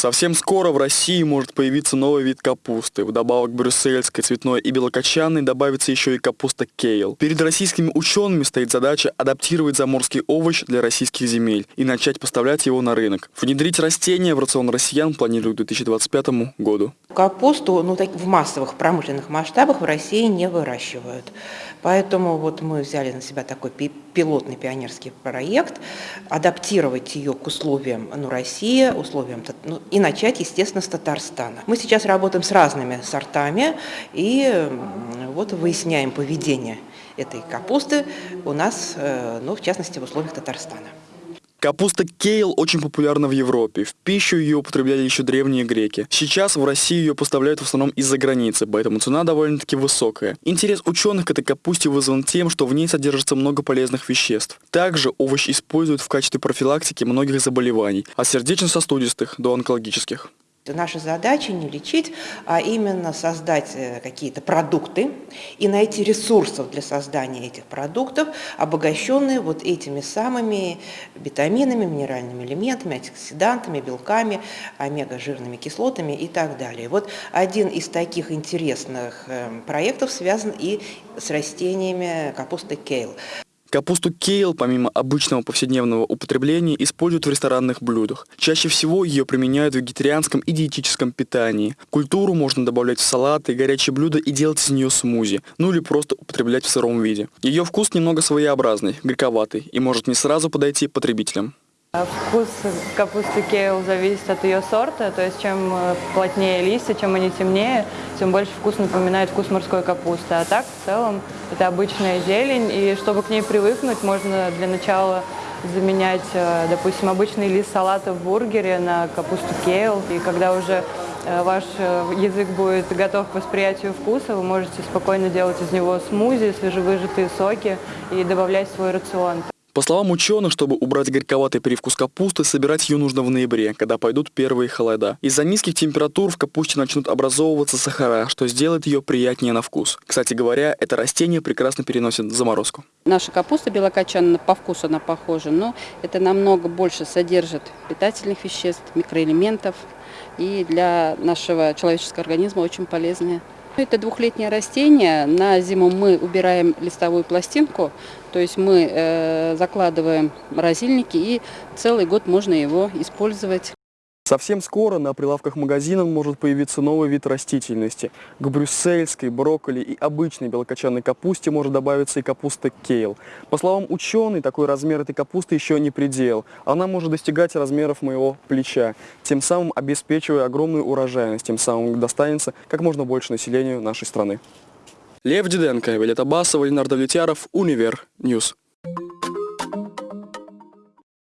Совсем скоро в России может появиться новый вид капусты. Вдобавок брюссельской, цветной и белокочанной добавится еще и капуста кейл. Перед российскими учеными стоит задача адаптировать заморский овощ для российских земель и начать поставлять его на рынок. Внедрить растения в рацион россиян планируют к 2025 году. Капусту ну, так, в массовых промышленных масштабах в России не выращивают. Поэтому вот мы взяли на себя такой пилотный пионерский проект, адаптировать ее к условиям ну, России, условиям, ну, и начать, естественно, с Татарстана. Мы сейчас работаем с разными сортами и вот выясняем поведение этой капусты у нас, э, ну, в частности, в условиях Татарстана. Капуста кейл очень популярна в Европе. В пищу ее употребляли еще древние греки. Сейчас в России ее поставляют в основном из-за границы, поэтому цена довольно-таки высокая. Интерес ученых к этой капусте вызван тем, что в ней содержится много полезных веществ. Также овощ используют в качестве профилактики многих заболеваний, от сердечно-сосудистых до онкологических. Наша задача не лечить, а именно создать э, какие-то продукты и найти ресурсов для создания этих продуктов, обогащенные вот этими самыми витаминами, минеральными элементами, антиоксидантами, белками, омега-жирными кислотами и так далее. Вот один из таких интересных э, проектов связан и с растениями капусты кейл. Капусту кейл, помимо обычного повседневного употребления, используют в ресторанных блюдах. Чаще всего ее применяют в вегетарианском и диетическом питании. Культуру можно добавлять в салаты, горячие блюда и делать из нее смузи, ну или просто употреблять в сыром виде. Ее вкус немного своеобразный, горьковатый и может не сразу подойти потребителям. А вкус капусты кейл зависит от ее сорта, то есть чем э, плотнее листья, чем они темнее, тем больше вкус напоминает вкус морской капусты. А так, в целом, это обычная зелень, и чтобы к ней привыкнуть, можно для начала заменять, э, допустим, обычный лист салата в бургере на капусту кейл. И когда уже э, ваш язык будет готов к восприятию вкуса, вы можете спокойно делать из него смузи, свежевыжатые соки и добавлять в свой рацион. По словам ученых, чтобы убрать горьковатый привкус капусты, собирать ее нужно в ноябре, когда пойдут первые холода. Из-за низких температур в капусте начнут образовываться сахара, что сделает ее приятнее на вкус. Кстати говоря, это растение прекрасно переносит заморозку. Наша капуста белокочанная по вкусу она похожа, но это намного больше содержит питательных веществ, микроэлементов и для нашего человеческого организма очень полезные. Это двухлетнее растение. На зиму мы убираем листовую пластинку, то есть мы э, закладываем морозильники и целый год можно его использовать. Совсем скоро на прилавках магазинов может появиться новый вид растительности. К брюссельской, брокколи и обычной белокочанной капусте может добавиться и капуста кейл. По словам ученых, такой размер этой капусты еще не предел. Она может достигать размеров моего плеча, тем самым обеспечивая огромную урожайность, тем самым достанется как можно больше населению нашей страны. Лев Диденко, Виолетта Басова, Ленар Довлетьяров, Универ News.